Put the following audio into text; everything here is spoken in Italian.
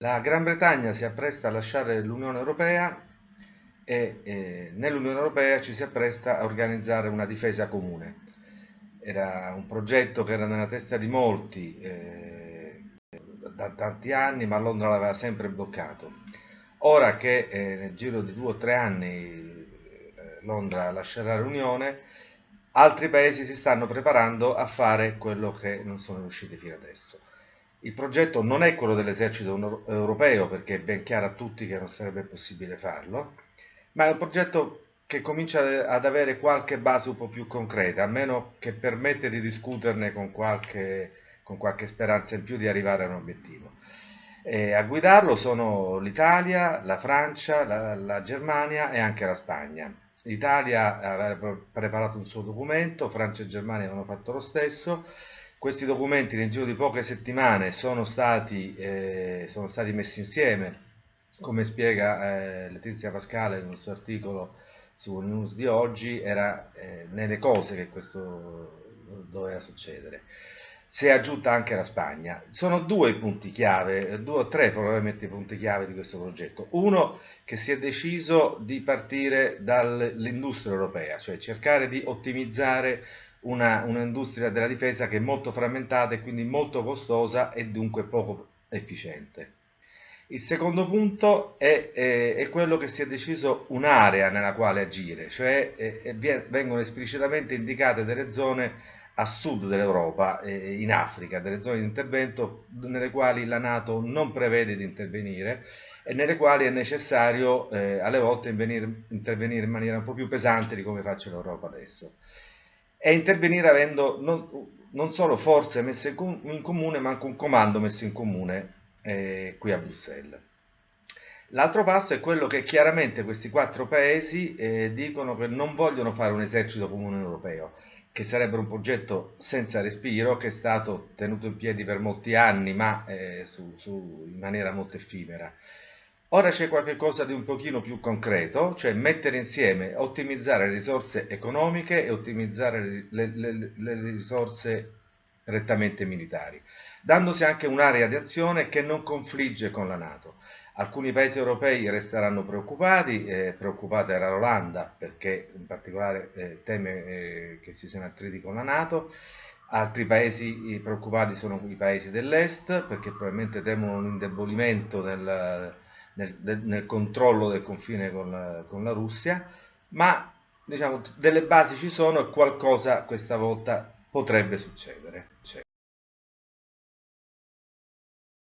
La Gran Bretagna si appresta a lasciare l'Unione Europea e eh, nell'Unione Europea ci si appresta a organizzare una difesa comune. Era un progetto che era nella testa di molti eh, da tanti anni, ma Londra l'aveva sempre bloccato. Ora che eh, nel giro di due o tre anni eh, Londra lascerà l'Unione, altri paesi si stanno preparando a fare quello che non sono riusciti fino adesso. Il progetto non è quello dell'esercito europeo perché è ben chiaro a tutti che non sarebbe possibile farlo, ma è un progetto che comincia ad avere qualche base un po' più concreta, almeno che permette di discuterne con qualche, con qualche speranza in più di arrivare a un obiettivo. E a guidarlo sono l'Italia, la Francia, la, la Germania e anche la Spagna. L'Italia aveva preparato un suo documento, Francia e Germania avevano fatto lo stesso, questi documenti nel giro di poche settimane sono stati, eh, sono stati messi insieme, come spiega eh, Letizia Pascale nel suo articolo su News di oggi, era eh, nelle cose che questo doveva succedere. Si è aggiunta anche la Spagna. Sono due i punti chiave, due o tre probabilmente i punti chiave di questo progetto. Uno, che si è deciso di partire dall'industria europea, cioè cercare di ottimizzare un'industria della difesa che è molto frammentata e quindi molto costosa e dunque poco efficiente. Il secondo punto è, è, è quello che si è deciso un'area nella quale agire, cioè è, vengono esplicitamente indicate delle zone a sud dell'Europa, in Africa, delle zone di intervento nelle quali la Nato non prevede di intervenire e nelle quali è necessario eh, alle volte intervenire in maniera un po' più pesante di come faccia l'Europa adesso e intervenire avendo non, non solo forze messe in comune, ma anche un comando messo in comune eh, qui a Bruxelles. L'altro passo è quello che chiaramente questi quattro paesi eh, dicono che non vogliono fare un esercito comune europeo, che sarebbe un progetto senza respiro, che è stato tenuto in piedi per molti anni, ma eh, su, su, in maniera molto effimera. Ora c'è qualcosa di un pochino più concreto, cioè mettere insieme, ottimizzare le risorse economiche e ottimizzare le, le, le risorse rettamente militari, dandosi anche un'area di azione che non confligge con la Nato. Alcuni paesi europei resteranno preoccupati, eh, preoccupata era l'Olanda perché in particolare eh, teme eh, che ci siano attriti con la Nato, altri paesi preoccupati sono i paesi dell'Est perché probabilmente temono un indebolimento del, nel, nel controllo del confine con la, con la Russia, ma diciamo, delle basi ci sono e qualcosa questa volta potrebbe succedere.